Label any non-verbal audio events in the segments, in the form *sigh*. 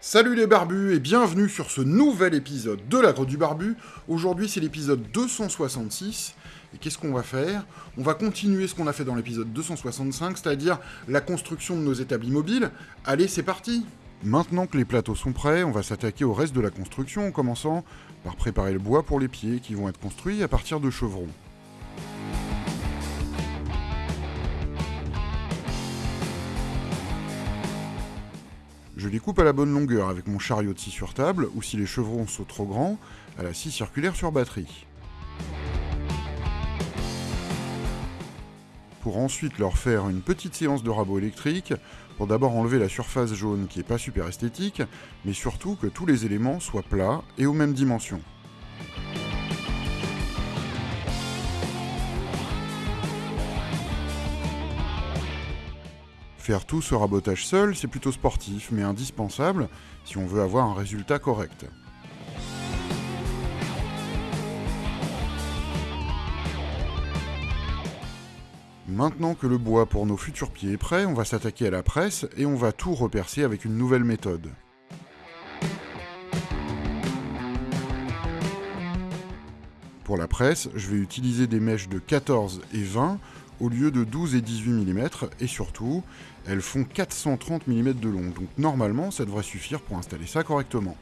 Salut les barbus et bienvenue sur ce nouvel épisode de l'agro du barbu. Aujourd'hui c'est l'épisode 266 et qu'est-ce qu'on va faire? On va continuer ce qu'on a fait dans l'épisode 265, c'est-à-dire la construction de nos établis mobiles. Allez c'est parti Maintenant que les plateaux sont prêts, on va s'attaquer au reste de la construction en commençant par préparer le bois pour les pieds qui vont être construits à partir de chevrons. Je les coupe à la bonne longueur avec mon chariot de scie sur table, ou si les chevrons sont trop grands, à la scie circulaire sur batterie. Pour ensuite leur faire une petite séance de rabot électrique, pour d'abord enlever la surface jaune qui est pas super esthétique, mais surtout que tous les éléments soient plats et aux mêmes dimensions. Faire tout ce rabotage seul, c'est plutôt sportif, mais indispensable si on veut avoir un résultat correct. Maintenant que le bois pour nos futurs pieds est prêt, on va s'attaquer à la presse et on va tout repercer avec une nouvelle méthode. Pour la presse, je vais utiliser des mèches de 14 et 20 au lieu de 12 et 18 mm, et surtout, elles font 430 mm de long, donc normalement ça devrait suffire pour installer ça correctement.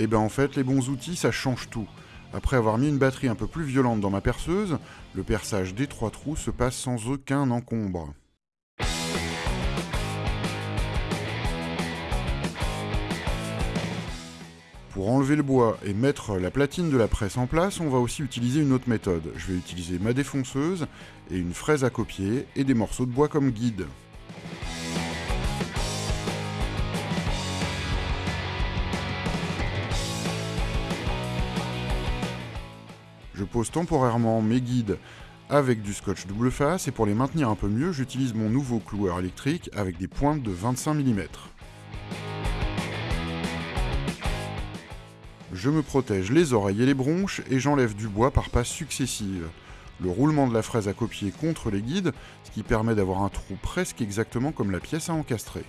Et eh ben en fait, les bons outils, ça change tout. Après avoir mis une batterie un peu plus violente dans ma perceuse, le perçage des trois trous se passe sans aucun encombre. Pour enlever le bois et mettre la platine de la presse en place, on va aussi utiliser une autre méthode. Je vais utiliser ma défonceuse et une fraise à copier et des morceaux de bois comme guide. Je pose temporairement mes guides avec du scotch double face et pour les maintenir un peu mieux, j'utilise mon nouveau cloueur électrique avec des pointes de 25 mm. Je me protège les oreilles et les bronches et j'enlève du bois par passes successives. Le roulement de la fraise à copier contre les guides, ce qui permet d'avoir un trou presque exactement comme la pièce à encastrer.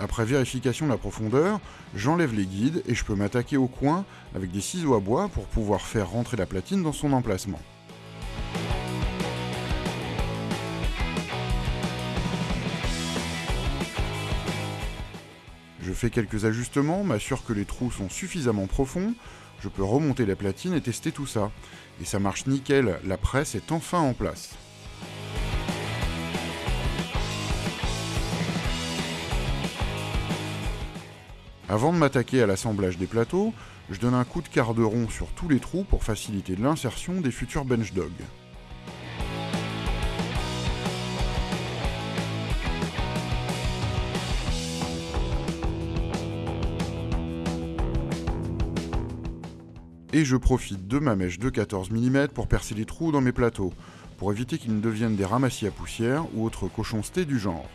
Après vérification de la profondeur, j'enlève les guides et je peux m'attaquer au coin avec des ciseaux à bois pour pouvoir faire rentrer la platine dans son emplacement. Fais quelques ajustements, m'assure que les trous sont suffisamment profonds, je peux remonter la platine et tester tout ça. Et ça marche nickel, la presse est enfin en place. Avant de m'attaquer à l'assemblage des plateaux, je donne un coup de quart de rond sur tous les trous pour faciliter l'insertion des futurs bench dogs. Je profite de ma mèche de 14 mm pour percer les trous dans mes plateaux, pour éviter qu'ils ne deviennent des ramassis à poussière ou autres cochoncetés du genre.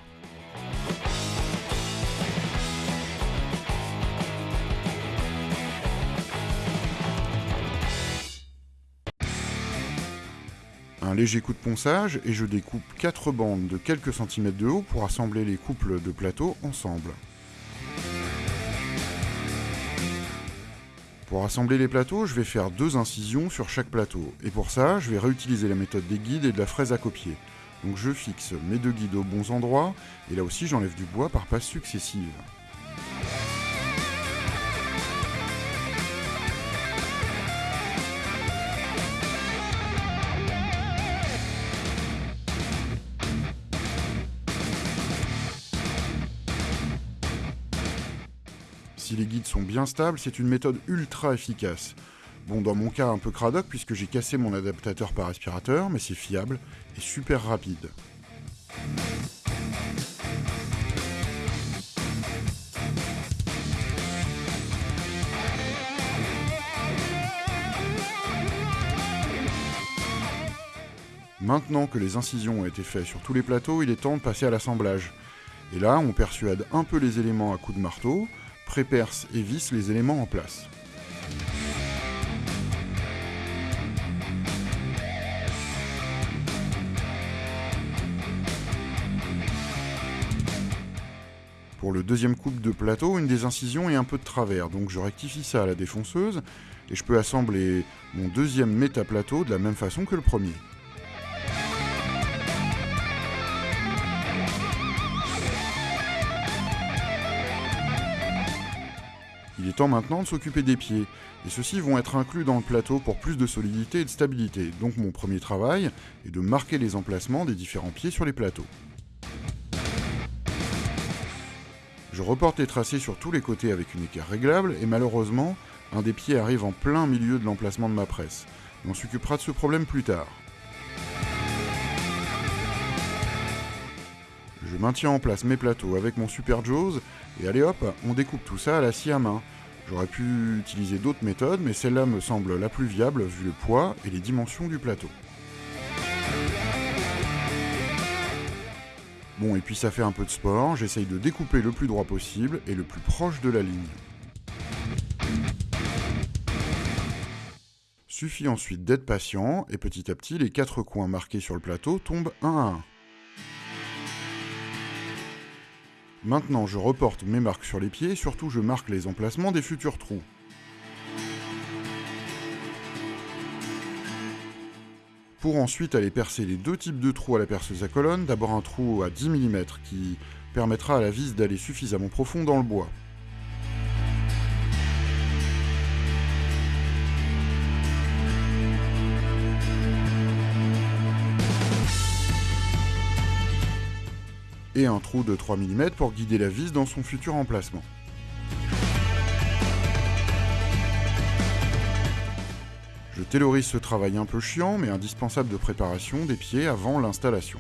Un léger coup de ponçage et je découpe 4 bandes de quelques centimètres de haut pour assembler les couples de plateaux ensemble. Pour assembler les plateaux, je vais faire deux incisions sur chaque plateau, et pour ça, je vais réutiliser la méthode des guides et de la fraise à copier. Donc je fixe mes deux guides aux bons endroits, et là aussi j'enlève du bois par passes successives. Sont bien stables, c'est une méthode ultra efficace. Bon, dans mon cas, un peu cradoc puisque j'ai cassé mon adaptateur par aspirateur, mais c'est fiable et super rapide. Maintenant que les incisions ont été faites sur tous les plateaux, il est temps de passer à l'assemblage. Et là, on persuade un peu les éléments à coups de marteau, préperce et visse les éléments en place. Pour le deuxième couple de plateau, une des incisions est un peu de travers, donc je rectifie ça à la défonceuse et je peux assembler mon deuxième métaplateau de la même façon que le premier. Il est temps maintenant de s'occuper des pieds, et ceux-ci vont être inclus dans le plateau pour plus de solidité et de stabilité. Donc mon premier travail est de marquer les emplacements des différents pieds sur les plateaux. Je reporte les tracés sur tous les côtés avec une équerre réglable, et malheureusement, un des pieds arrive en plein milieu de l'emplacement de ma presse. On s'occupera de ce problème plus tard. Je maintiens en place mes plateaux avec mon Super Jaws, et allez hop, on découpe tout ça à la scie à main. J'aurais pu utiliser d'autres méthodes, mais celle-là me semble la plus viable vu le poids et les dimensions du plateau. Bon, et puis ça fait un peu de sport, j'essaye de découper le plus droit possible et le plus proche de la ligne. Suffit ensuite d'être patient, et petit à petit, les quatre coins marqués sur le plateau tombent un à un. Maintenant, je reporte mes marques sur les pieds, surtout je marque les emplacements des futurs trous. Pour ensuite aller percer les deux types de trous à la perceuse à colonne, d'abord un trou à 10 mm qui permettra à la vis d'aller suffisamment profond dans le bois. Un trou de 3 mm pour guider la vis dans son futur emplacement. Je taylorise ce travail un peu chiant mais indispensable de préparation des pieds avant l'installation.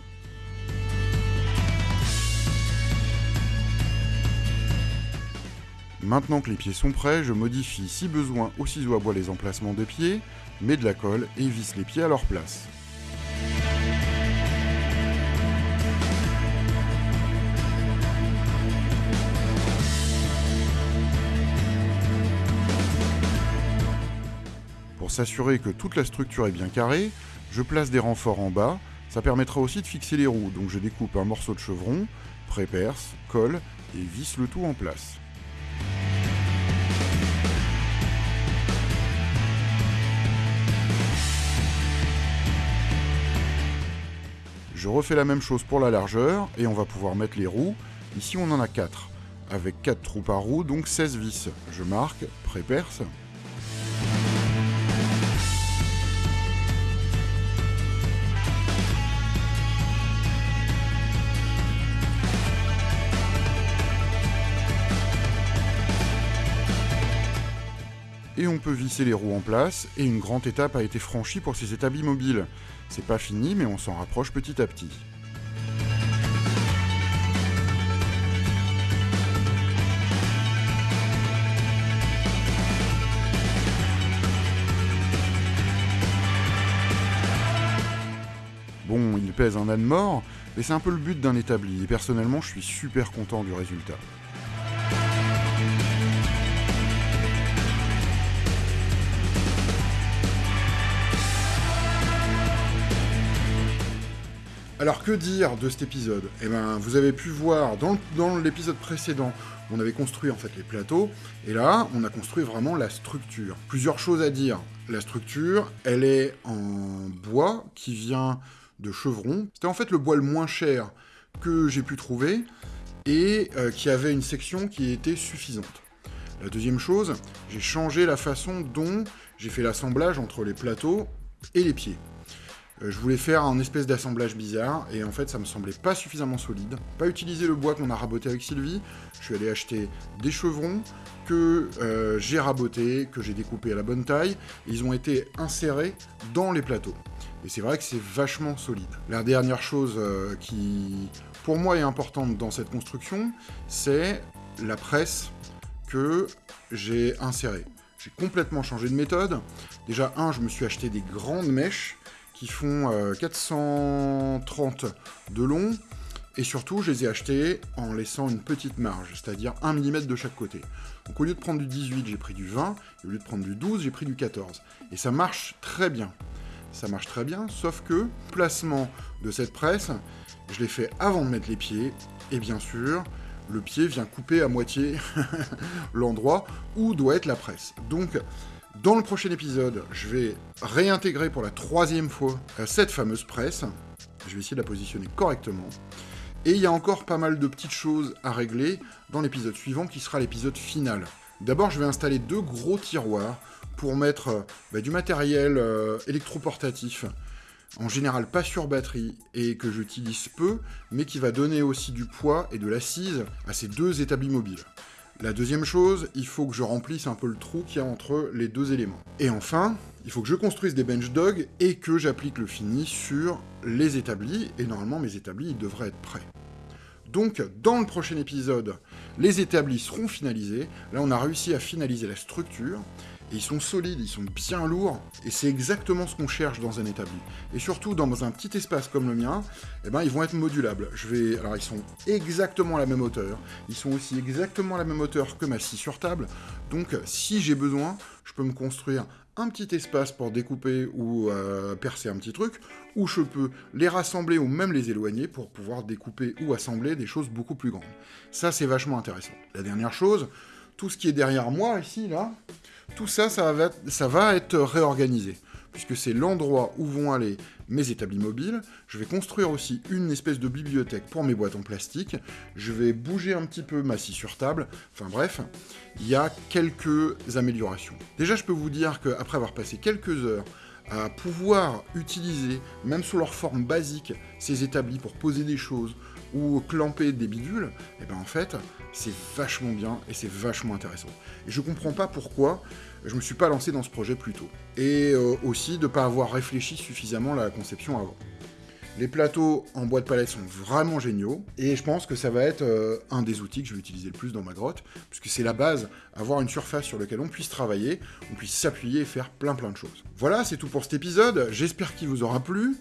Maintenant que les pieds sont prêts, je modifie si besoin au ciseau à bois les emplacements des pieds, mets de la colle et visse les pieds à leur place. S'assurer que toute la structure est bien carrée, je place des renforts en bas, ça permettra aussi de fixer les roues, donc je découpe un morceau de chevron, préperce, colle et visse le tout en place. Je refais la même chose pour la largeur, et on va pouvoir mettre les roues. Ici on en a 4, avec 4 trous par roue, donc 16 vis. Je marque, préperce, et on peut visser les roues en place, et une grande étape a été franchie pour ces établis mobiles. C'est pas fini, mais on s'en rapproche petit à petit. Bon, il pèse un âne mort, mais c'est un peu le but d'un établi, et personnellement je suis super content du résultat. Alors que dire de cet épisode? Eh ben, vous avez pu voir dans, l'épisode précédent, on avait construit en fait les plateaux, et là, on a construit vraiment la structure. Plusieurs choses à dire. La structure, elle est en bois qui vient de chevron. C'était en fait le bois le moins cher que j'ai pu trouver et euh, qui avait une section qui était suffisante. La deuxième chose, j'ai changé la façon dont j'ai fait l'assemblage entre les plateaux et les pieds. Euh, je voulais faire un espèce d'assemblage bizarre, et en fait ça me semblait pas suffisamment solide. Pas utiliser le bois qu'on a raboté avec Sylvie, je suis allé acheter des chevrons que euh, j'ai rabotés, que j'ai découpés à la bonne taille, ils ont été insérés dans les plateaux. Et c'est vrai que c'est vachement solide. La dernière chose euh, qui, pour moi, est importante dans cette construction, c'est la presse que j'ai insérée. J'ai complètement changé de méthode. Déjà, un, je me suis acheté des grandes mèches qui font 430 euh, de long, et surtout, je les ai achetés en laissant une petite marge, c'est-à-dire 1 mm de chaque côté. Donc au lieu de prendre du 18, j'ai pris du 20, et au lieu de prendre du 12, j'ai pris du 14. Et ça marche très bien. Ça marche très bien, sauf que placement de cette presse, je l'ai fait avant de mettre les pieds, et bien sûr, le pied vient couper à moitié *laughs* l'endroit où doit être la presse. Donc, dans le prochain épisode, je vais réintégrer pour la troisième fois euh, cette fameuse presse. Je vais essayer de la positionner correctement. Et il y a encore pas mal de petites choses à régler dans l'épisode suivant qui sera l'épisode final. D'abord, je vais installer deux gros tiroirs pour mettre euh, bah, du matériel euh, électroportatif, en général pas sur batterie et que j'utilise peu, mais qui va donner aussi du poids et de l'assise à ces deux établis mobiles. La deuxième chose, il faut que je remplisse un peu le trou qu'il y a entre les deux éléments. Et enfin, il faut que je construise des bench dogs et que j'applique le fini sur les établis, et normalement mes établis ils devraient être prêts. Donc, dans le prochain épisode, les établis seront finalisés. Là, on a réussi à finaliser la structure. Et ils sont solides, ils sont bien lourds, et c'est exactement ce qu'on cherche dans un établi. Et surtout, dans un petit espace comme le mien, eh ben, ils vont être modulables. Je vais... Alors, ils sont exactement à la même hauteur. Ils sont aussi exactement à la même hauteur que ma scie sur table. Donc, si j'ai besoin, je peux me construire un petit espace pour découper ou euh, percer un petit truc, ou je peux les rassembler ou même les éloigner pour pouvoir découper ou assembler des choses beaucoup plus grandes. Ça, c'est vachement intéressant. La dernière chose, tout ce qui est derrière moi, ici, là, tout ça, ça va, être réorganisé, puisque c'est l'endroit où vont aller mes établis mobiles. Je vais construire aussi une espèce de bibliothèque pour mes boîtes en plastique. Je vais bouger un petit peu ma scie sur table. Enfin bref, il y a quelques améliorations. Déjà, je peux vous dire qu'après avoir passé quelques heures à pouvoir utiliser, même sous leur forme basique, ces établis pour poser des choses ou clamper des bidules, et eh ben en fait, c'est vachement bien et c'est vachement intéressant. Et je comprends pas pourquoi je me suis pas lancé dans ce projet plus tôt. Et euh, aussi de pas avoir réfléchi suffisamment à la conception avant. Les plateaux en bois de palette sont vraiment géniaux, et je pense que ça va être euh, un des outils que je vais utiliser le plus dans ma grotte, puisque c'est la base, avoir une surface sur laquelle on puisse travailler, on puisse s'appuyer et faire plein plein de choses. Voilà, c'est tout pour cet épisode, j'espère qu'il vous aura plu.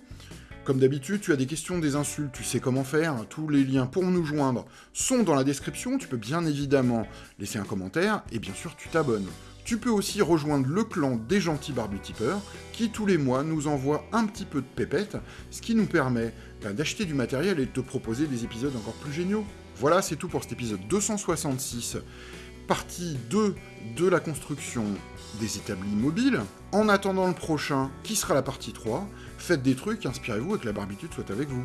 Comme d'habitude, tu as des questions, des insultes, tu sais comment faire. Tous les liens pour nous joindre sont dans la description. Tu peux bien évidemment laisser un commentaire et bien sûr tu t'abonnes. Tu peux aussi rejoindre le clan des gentils barbutipeurs qui tous les mois nous envoie un petit peu de pépettes, ce qui nous permet ben, d'acheter du matériel et de te proposer des épisodes encore plus géniaux. Voilà, c'est tout pour cet épisode 266, partie 2 de la construction des établis mobiles. En attendant le prochain, qui sera la partie 3, faites des trucs, inspirez-vous et que la barbitude soit avec vous.